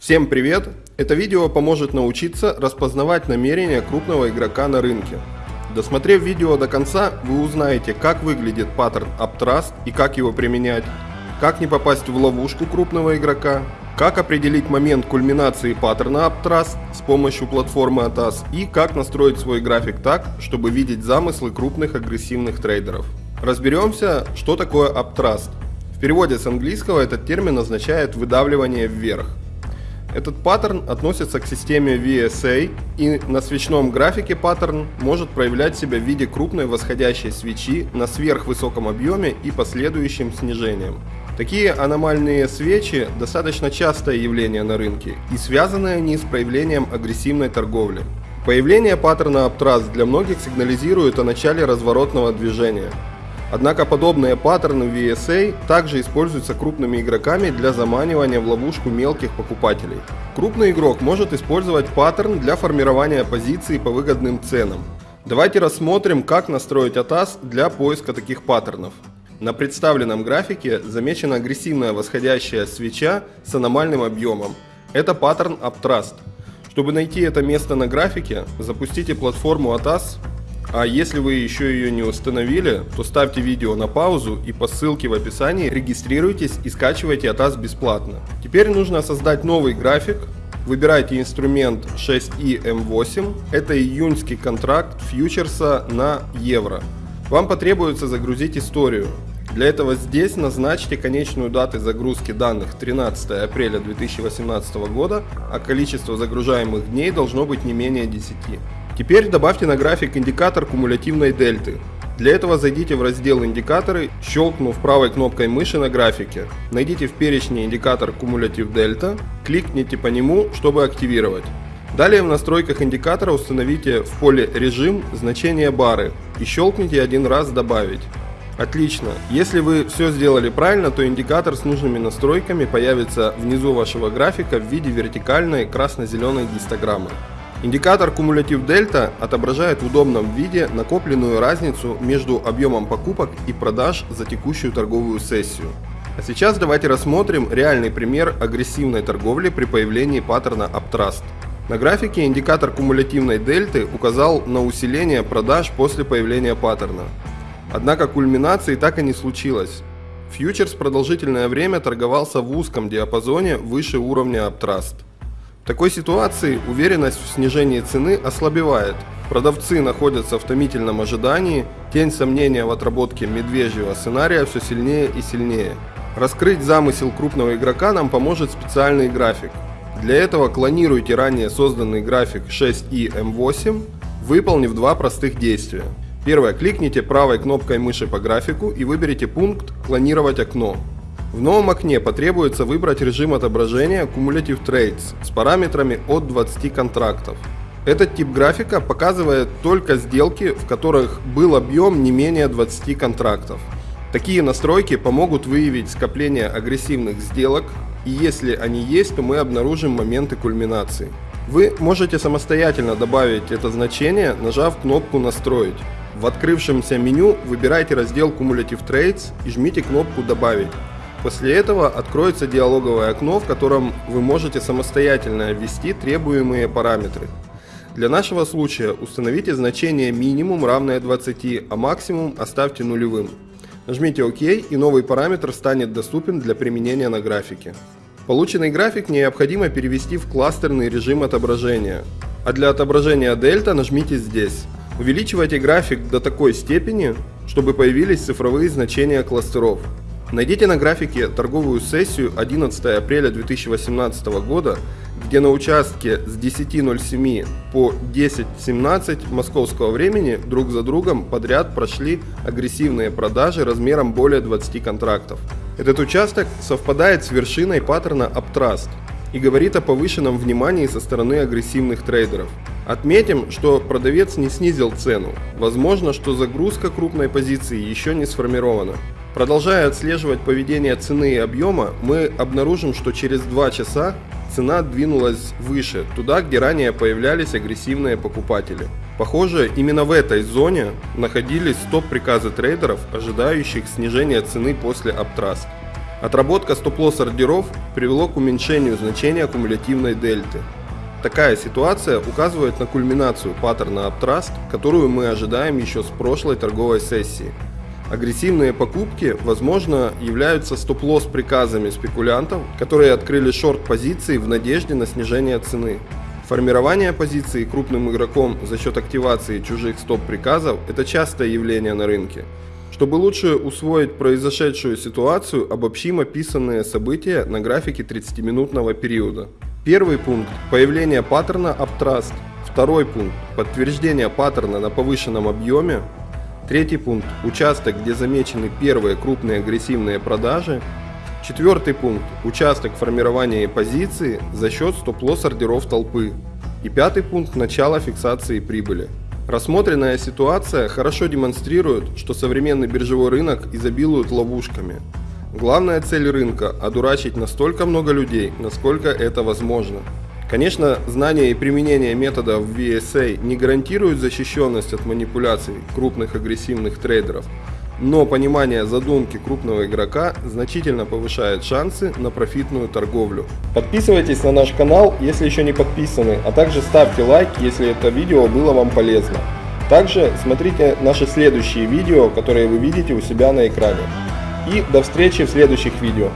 Всем привет! Это видео поможет научиться распознавать намерения крупного игрока на рынке. Досмотрев видео до конца, вы узнаете, как выглядит паттерн Uptrust и как его применять, как не попасть в ловушку крупного игрока, как определить момент кульминации паттерна Uptrust с помощью платформы ATAS и как настроить свой график так, чтобы видеть замыслы крупных агрессивных трейдеров. Разберемся, что такое Uptrust. В переводе с английского этот термин означает выдавливание вверх. Этот паттерн относится к системе VSA и на свечном графике паттерн может проявлять себя в виде крупной восходящей свечи на сверхвысоком объеме и последующим снижением. Такие аномальные свечи достаточно частое явление на рынке и связаны они с проявлением агрессивной торговли. Появление паттерна Uptrust для многих сигнализирует о начале разворотного движения. Однако подобные паттерны VSA также используются крупными игроками для заманивания в ловушку мелких покупателей. Крупный игрок может использовать паттерн для формирования позиций по выгодным ценам. Давайте рассмотрим, как настроить ATAS для поиска таких паттернов. На представленном графике замечена агрессивная восходящая свеча с аномальным объемом. Это паттерн Uptrust. Чтобы найти это место на графике, запустите платформу ATAS а если вы еще ее не установили, то ставьте видео на паузу и по ссылке в описании регистрируйтесь и скачивайте ATAS бесплатно. Теперь нужно создать новый график. Выбирайте инструмент 6i Это июньский контракт фьючерса на евро. Вам потребуется загрузить историю. Для этого здесь назначьте конечную дату загрузки данных 13 апреля 2018 года, а количество загружаемых дней должно быть не менее 10. Теперь добавьте на график индикатор кумулятивной дельты. Для этого зайдите в раздел «Индикаторы», щелкнув правой кнопкой мыши на графике. Найдите в перечне индикатор «Кумулятив дельта», кликните по нему, чтобы активировать. Далее в настройках индикатора установите в поле «Режим» значение бары и щелкните один раз «Добавить». Отлично. Если вы все сделали правильно, то индикатор с нужными настройками появится внизу вашего графика в виде вертикальной красно-зеленой гистограммы. Индикатор кумулятив дельта отображает в удобном виде накопленную разницу между объемом покупок и продаж за текущую торговую сессию. А сейчас давайте рассмотрим реальный пример агрессивной торговли при появлении паттерна Uptrust. На графике индикатор кумулятивной дельты указал на усиление продаж после появления паттерна. Однако кульминации так и не случилось. Фьючерс продолжительное время торговался в узком диапазоне выше уровня Uptrust. Такой ситуации уверенность в снижении цены ослабевает. Продавцы находятся в томительном ожидании, тень сомнения в отработке медвежьего сценария все сильнее и сильнее. Раскрыть замысел крупного игрока нам поможет специальный график. Для этого клонируйте ранее созданный график 6i выполнив два простых действия. Первое. Кликните правой кнопкой мыши по графику и выберите пункт «Клонировать окно». В новом окне потребуется выбрать режим отображения Cumulative Trades с параметрами от 20 контрактов. Этот тип графика показывает только сделки, в которых был объем не менее 20 контрактов. Такие настройки помогут выявить скопление агрессивных сделок, и если они есть, то мы обнаружим моменты кульминации. Вы можете самостоятельно добавить это значение, нажав кнопку «Настроить». В открывшемся меню выбирайте раздел Cumulative Trades и жмите кнопку «Добавить». После этого откроется диалоговое окно, в котором вы можете самостоятельно ввести требуемые параметры. Для нашего случая установите значение минимум равное 20, а максимум оставьте нулевым. Нажмите ОК и новый параметр станет доступен для применения на графике. Полученный график необходимо перевести в кластерный режим отображения. А для отображения дельта нажмите здесь. Увеличивайте график до такой степени, чтобы появились цифровые значения кластеров. Найдите на графике торговую сессию 11 апреля 2018 года, где на участке с 10.07 по 10.17 московского времени друг за другом подряд прошли агрессивные продажи размером более 20 контрактов. Этот участок совпадает с вершиной паттерна Uptrust и говорит о повышенном внимании со стороны агрессивных трейдеров. Отметим, что продавец не снизил цену. Возможно, что загрузка крупной позиции еще не сформирована. Продолжая отслеживать поведение цены и объема, мы обнаружим, что через 2 часа цена двинулась выше, туда, где ранее появлялись агрессивные покупатели. Похоже, именно в этой зоне находились стоп-приказы трейдеров, ожидающих снижения цены после Uptrust. Отработка стоп-лосс ордеров привело к уменьшению значения кумулятивной дельты. Такая ситуация указывает на кульминацию паттерна Uptrust, которую мы ожидаем еще с прошлой торговой сессии. Агрессивные покупки, возможно, являются стоп-лосс приказами спекулянтов, которые открыли шорт-позиции в надежде на снижение цены. Формирование позиции крупным игроком за счет активации чужих стоп-приказов – это частое явление на рынке. Чтобы лучше усвоить произошедшую ситуацию, обобщим описанные события на графике 30-минутного периода. Первый пункт – появление паттерна Uptrust. Второй пункт – подтверждение паттерна на повышенном объеме. Третий пункт – участок, где замечены первые крупные агрессивные продажи. Четвертый пункт – участок формирования позиции за счет стоп-лосс ордеров толпы. И пятый пункт – начало фиксации прибыли. Рассмотренная ситуация хорошо демонстрирует, что современный биржевой рынок изобилует ловушками. Главная цель рынка – одурачить настолько много людей, насколько это возможно. Конечно, знание и применение методов VSA не гарантируют защищенность от манипуляций крупных агрессивных трейдеров, но понимание задумки крупного игрока значительно повышает шансы на профитную торговлю. Подписывайтесь на наш канал, если еще не подписаны, а также ставьте лайк, если это видео было вам полезно. Также смотрите наши следующие видео, которые вы видите у себя на экране. И до встречи в следующих видео.